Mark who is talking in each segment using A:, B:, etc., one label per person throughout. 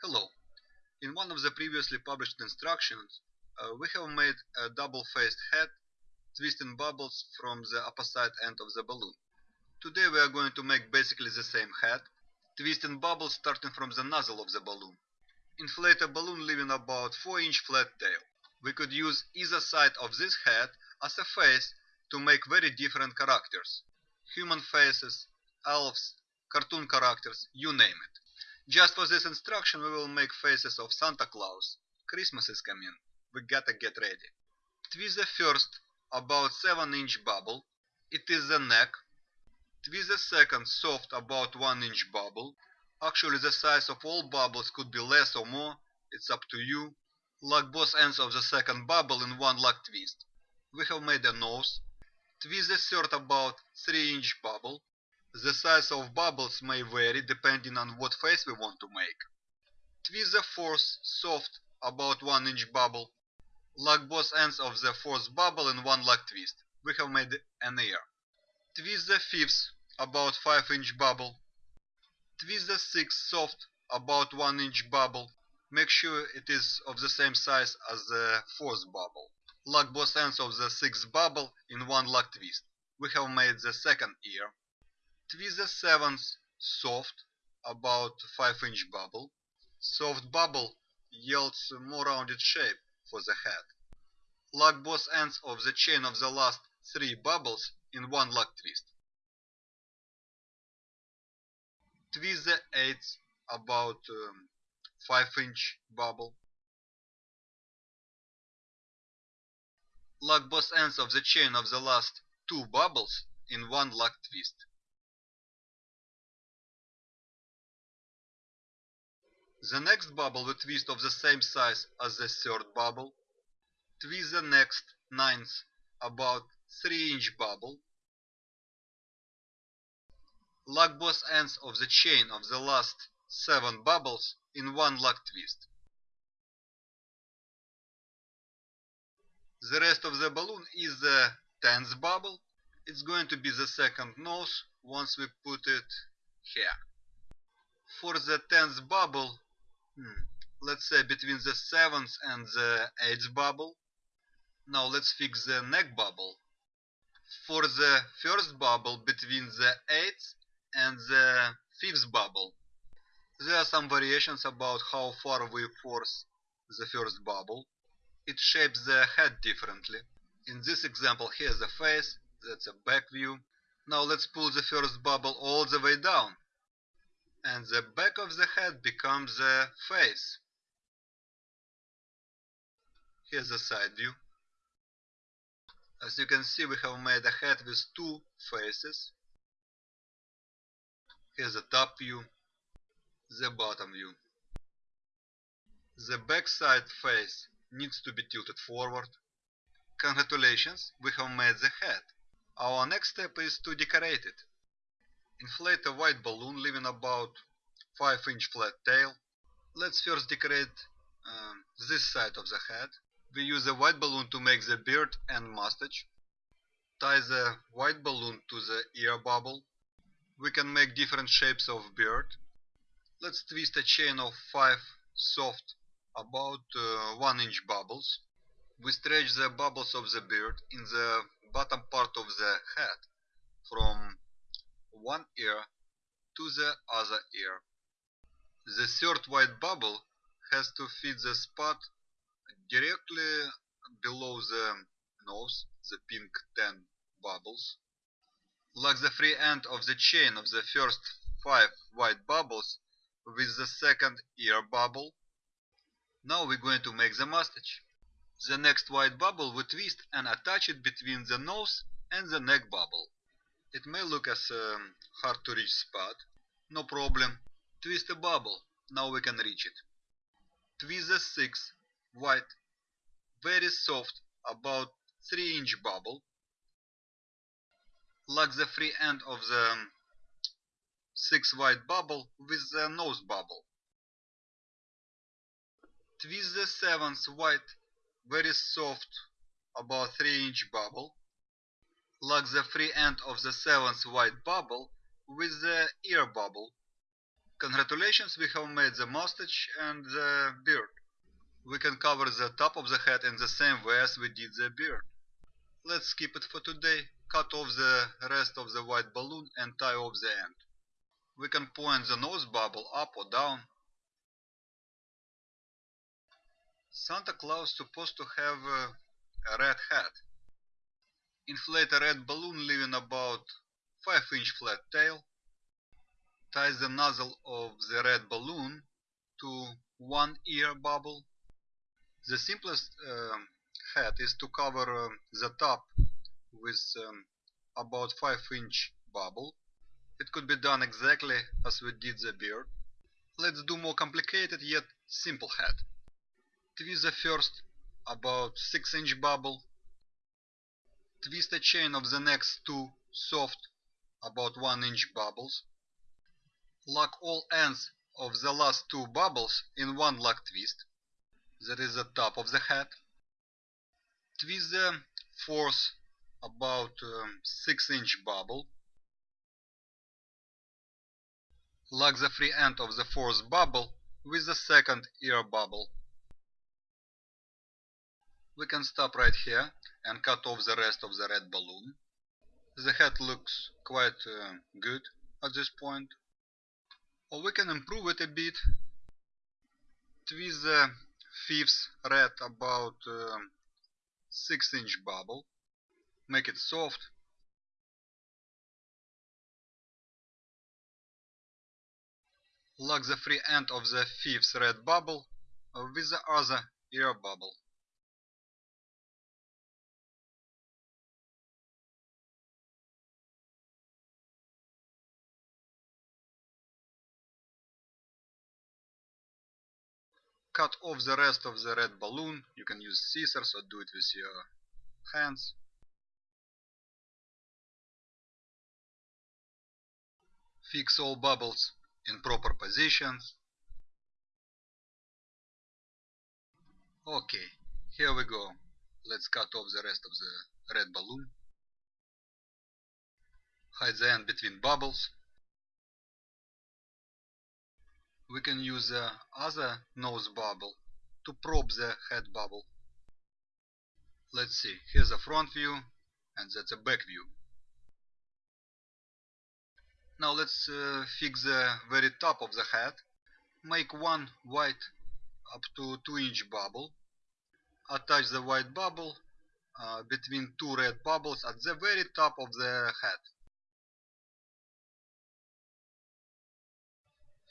A: Hello. In one of the previously published instructions, uh, we have made a double-faced head twisting bubbles from the opposite end of the balloon. Today we are going to make basically the same head, twisting bubbles starting from the nozzle of the balloon. Inflate a balloon leaving about 4 inch flat tail. We could use either side of this head as a face to make very different characters. Human faces, elves, cartoon characters, you name it. Just for this instruction we will make faces of Santa Claus. Christmas is coming. We gotta get ready. Twist the first about 7 inch bubble. It is the neck. Twist the second soft about 1 inch bubble. Actually the size of all bubbles could be less or more. It's up to you. Lock both ends of the second bubble in one lock twist. We have made a nose. Twist the third about 3 inch bubble. The size of bubbles may vary depending on what face we want to make. Twist the fourth soft about 1 inch bubble. Lock both ends of the fourth bubble in one lock twist. We have made an ear. Twist the fifth about 5 inch bubble. Twist the sixth soft about 1 inch bubble. Make sure it is of the same size as the fourth bubble. Lock both ends of the sixth bubble in one lock twist. We have made the second ear. The seventh soft, about 5 inch bubble. Soft bubble yields more rounded shape for the head. Lock both ends of the chain of the last 3 bubbles in one lock twist. The eighth about um, 5 inch bubble. Lock both ends of the chain of the last 2 bubbles in one lock twist. The next bubble we twist of the same size as the third bubble. Twist the next ninth about 3 inch bubble. Lock both ends of the chain of the last 7 bubbles in one lock twist. The rest of the balloon is the 10th bubble. It's going to be the second nose once we put it here. For the 10th bubble, hmm, let's say between the 7th and the 8th bubble. Now let's fix the neck bubble. For the first bubble between the 8th and the 5th bubble, there are some variations about how far we force the first bubble. It shapes the head differently. In this example here's the face, that's a back view. Now let's pull the first bubble all the way down. And the back of the head becomes the face. Here's a side view. As you can see we have made a head with two faces. Here's the top view, the bottom view. The backside face needs to be tilted forward. Congratulations, we have made the head. Our next step is to decorate it. Inflate a white balloon leaving about 5 inch flat tail. Let's first decorate um, this side of the head. We use a white balloon to make the beard and mustache. Tie the white balloon to the ear bubble. We can make different shapes of beard. Let's twist a chain of 5 soft about uh, 1 inch bubbles. We stretch the bubbles of the beard in the bottom part of the head from one ear to the other ear. The third white bubble has to fit the spot directly below the nose, the pink 10 bubbles. Lock the free end of the chain of the first 5 white bubbles with the second ear bubble. Now we're going to make the mustache. The next white bubble we twist and attach it between the nose and the neck bubble. It may look as a hard to reach spot. No problem. Twist a bubble. Now we can reach it. Twist the sixth white, very soft, about 3 inch bubble. Lock the free end of the um, sixth white bubble with the nose bubble. Twist the seventh white, very soft, about 3 inch bubble. Lock the free end of the seventh white bubble with the ear bubble. Congratulations, we have made the mustache and the beard. We can cover the top of the head in the same way as we did the beard. Let's skip it for today, cut off the rest of the white balloon and tie off the end. We can point the nose bubble up or down. Santa Claus supposed to have a red hat. Inflate a red balloon leaving about 5 inch flat tail. Tie the nozzle of the red balloon to one ear bubble. The simplest uh, hat is to cover uh, the top with um, about 5 inch bubble. It could be done exactly as we did the beard. Let's do more complicated yet simple hat. Twist the first about 6 inch bubble. Twist a chain of the next two soft about 1 inch bubbles. Lock all ends of the last two bubbles in one lock twist. That is the top of the hat. Twist the fourth about um, 6 inch bubble. Lock the free end of the fourth bubble with the second ear bubble. We can stop right here and cut off the rest of the red balloon. The head looks quite uh, good at this point. Or we can improve it a bit. Twist the fifth red about uh, 6 inch bubble. Make it soft. Lock the free end of the fifth red bubble with the other ear bubble. Cut off the rest of the red balloon. You can use scissors or do it with your hands. Fix all bubbles in proper positions. Okay, here we go. Let's cut off the rest of the red balloon. Hide the end between bubbles we can use the other nose bubble to probe the head bubble. Let's see, here's a front view and that's a back view. Now let's uh, fix the very top of the head. Make one white up to 2 inch bubble. Attach the white bubble uh, between two red bubbles at the very top of the head.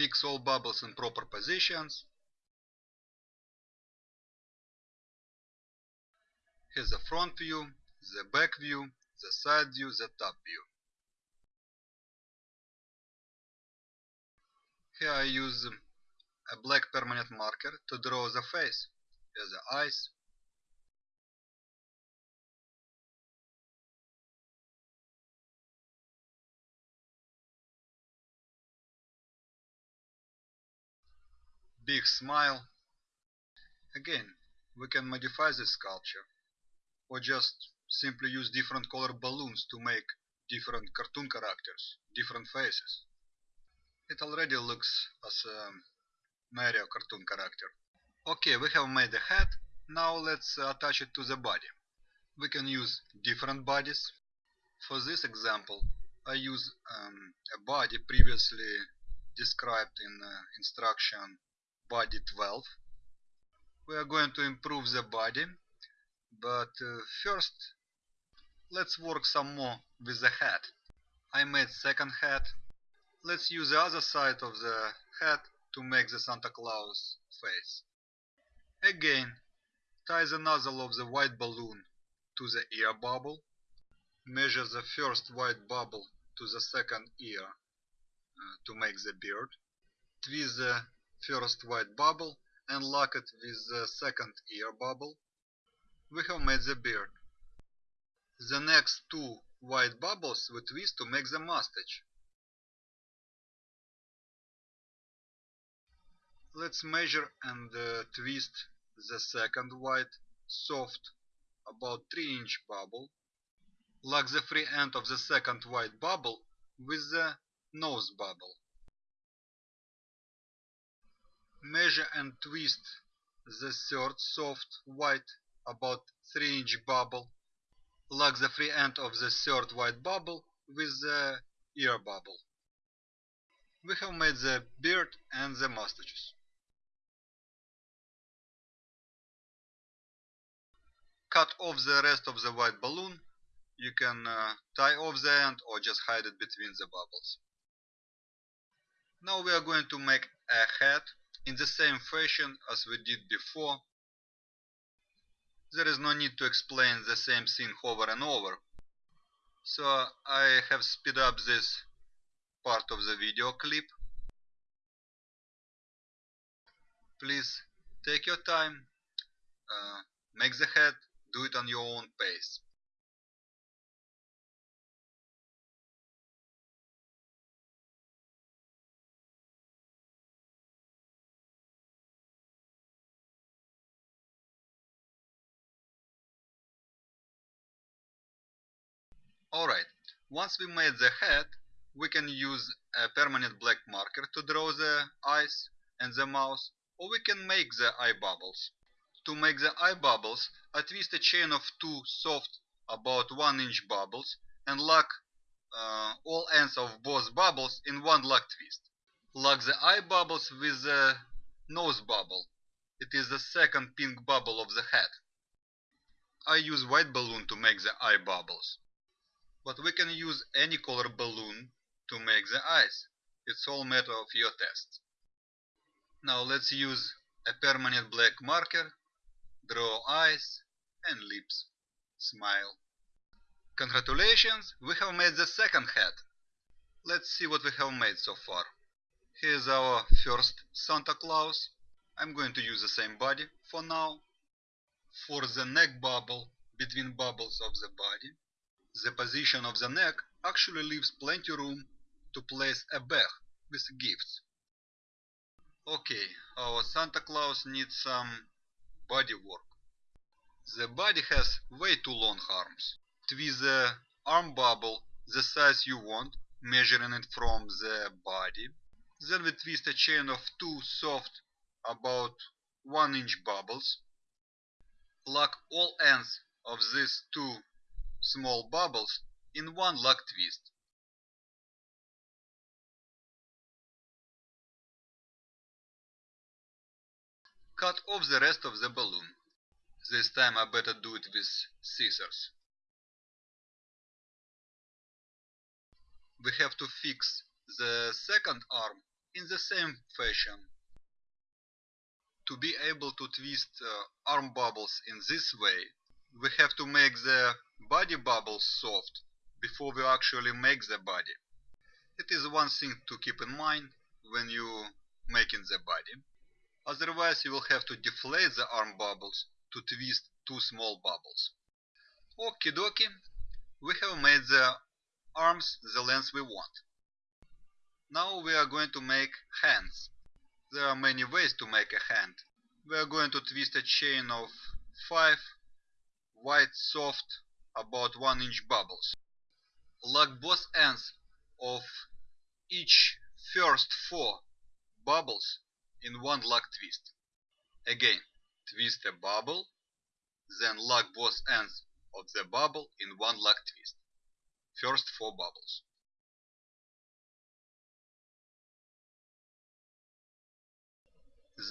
A: Fix all bubbles in proper positions. Here's the front view, the back view, the side view, the top view. Here I use a black permanent marker to draw the face. The eyes, big smile. Again, we can modify this sculpture or just simply use different color balloons to make different cartoon characters, different faces. It already looks as a Mario cartoon character. Okay, we have made the head, now let's attach it to the body. We can use different bodies. For this example, I use um, a body previously described in uh, instruction body 12 we are going to improve the body but uh, first let's work some more with the head I made second head let's use the other side of the head to make the Santa Claus face. Again tie the nozzle of the white balloon to the ear bubble. Measure the first white bubble to the second ear uh, to make the beard. Twist the first white bubble and lock it with the second ear bubble, we have made the beard. The next two white bubbles we twist to make the mustache. Let's measure and uh, twist the second white, soft, about 3 inch bubble. Lock the free end of the second white bubble with the nose bubble. Measure and twist the third soft white about 3 inch bubble. Lock the free end of the third white bubble with the ear bubble. We have made the beard and the mustaches. Cut off the rest of the white balloon. You can uh, tie off the end or just hide it between the bubbles. Now we are going to make a head in the same fashion as we did before. There is no need to explain the same thing over and over. So I have speed up this part of the video clip. Please take your time, uh, make the head, do it on your own pace. Alright, once we made the head, we can use a permanent black marker to draw the eyes and the mouth, or we can make the eye bubbles. To make the eye bubbles, I twist a chain of two soft, about 1 inch bubbles and lock uh, all ends of both bubbles in one lock twist. Lock the eye bubbles with the nose bubble. It is the second pink bubble of the head. I use white balloon to make the eye bubbles. But we can use any color balloon to make the eyes. It's all matter of your test. Now let's use a permanent black marker, draw eyes and lips. Smile. Congratulations, we have made the second head. Let's see what we have made so far. Here's our first Santa Claus. I'm going to use the same body for now. For the neck bubble between bubbles of the body, the position of the neck actually leaves plenty room to place a bag with gifts. Okay, our Santa Claus needs some body work. The body has way too long arms. Twist the arm bubble the size you want, measuring it from the body. Then we twist a chain of two soft, about 1 inch bubbles. Lock all ends of these two small bubbles in one lock twist. Cut off the rest of the balloon. This time I better do it with scissors. We have to fix the second arm in the same fashion. To be able to twist uh, arm bubbles in this way, we have to make the body bubbles soft before we actually make the body. It is one thing to keep in mind when you making the body. Otherwise you will have to deflate the arm bubbles to twist two small bubbles. Okie dokie, we have made the arms the length we want. Now we are going to make hands. There are many ways to make a hand. We are going to twist a chain of 5 white soft about 1 inch bubbles. Lock both ends of each first 4 bubbles in one lock twist. Again, twist a bubble, then lock both ends of the bubble in one lock twist. First 4 bubbles.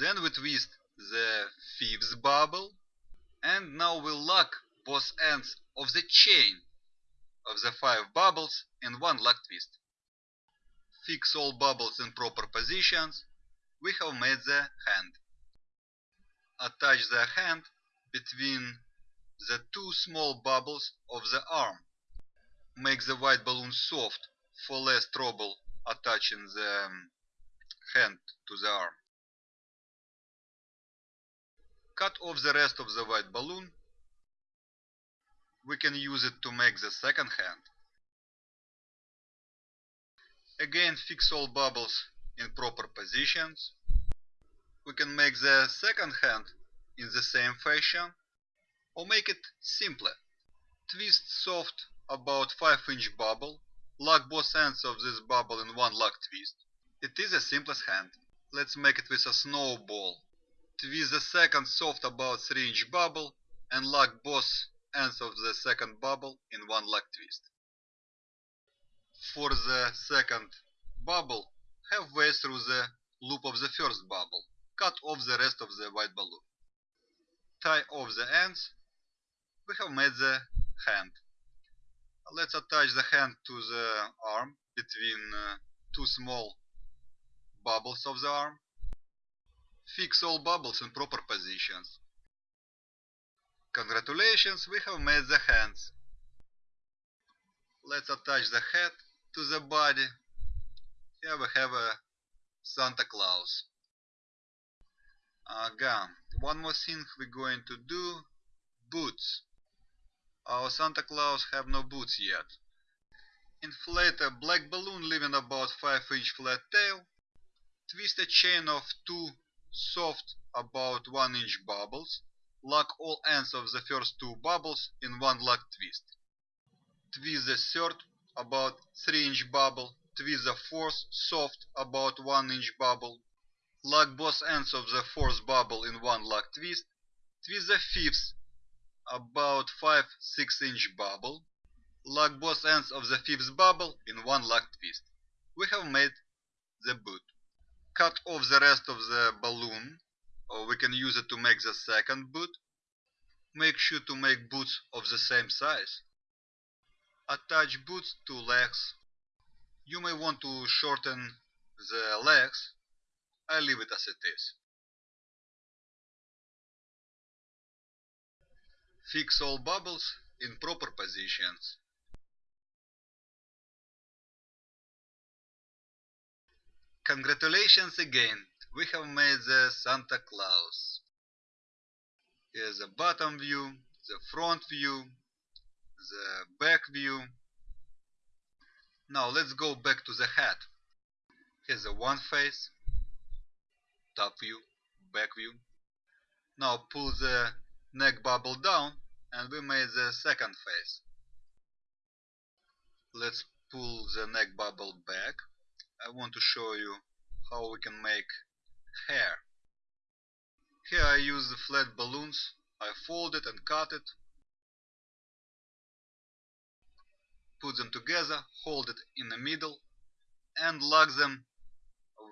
A: Then we twist the fifth bubble and now we lock both ends of the chain of the five bubbles in one lock twist. Fix all bubbles in proper positions. We have made the hand. Attach the hand between the two small bubbles of the arm. Make the white balloon soft for less trouble attaching the um, hand to the arm. Cut off the rest of the white balloon. We can use it to make the second hand. Again fix all bubbles in proper positions. We can make the second hand in the same fashion or make it simpler. Twist soft about 5 inch bubble, lock both ends of this bubble in one lock twist. It is the simplest hand. Let's make it with a snowball. Twist the second soft about 3 inch bubble and lock both ends of the second bubble in one leg twist. For the second bubble, halfway through the loop of the first bubble, cut off the rest of the white balloon. Tie off the ends. We have made the hand. Let's attach the hand to the arm between uh, two small bubbles of the arm. Fix all bubbles in proper positions. Congratulations, we have made the hands. Let's attach the head to the body. Here we have a Santa Claus. Again, one more thing we're going to do, boots. Our Santa Claus have no boots yet. Inflate a black balloon leaving about 5 inch flat tail. Twist a chain of two soft about 1 inch bubbles. Lock all ends of the first two bubbles in one lock twist. Twist the third about 3 inch bubble. Twist the fourth soft about 1 inch bubble. Lock both ends of the fourth bubble in one lock twist. Twist the fifth about 5-6 inch bubble. Lock both ends of the fifth bubble in one lock twist. We have made the boot. Cut off the rest of the balloon, or we can use it to make the second boot. Make sure to make boots of the same size. Attach boots to legs. You may want to shorten the legs. I leave it as it is. Fix all bubbles in proper positions. Congratulations again, we have made the Santa Claus. Here's the bottom view, the front view, the back view. Now let's go back to the head. Here's the one face, top view, back view. Now pull the neck bubble down and we made the second face. Let's pull the neck bubble back. I want to show you how we can make hair. Here I use the flat balloons. I fold it and cut it. Put them together, hold it in the middle and lock them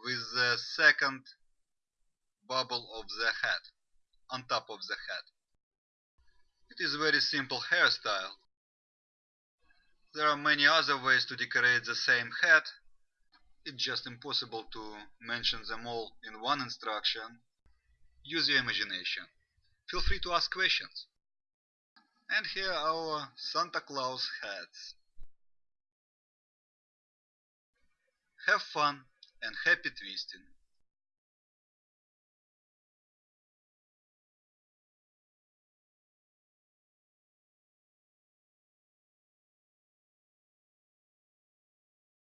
A: with the second bubble of the head on top of the head. It is a very simple hairstyle. There are many other ways to decorate the same head. It's just impossible to mention them all in one instruction. Use your imagination. Feel free to ask questions. And here are our Santa Claus hats. Have fun and happy twisting!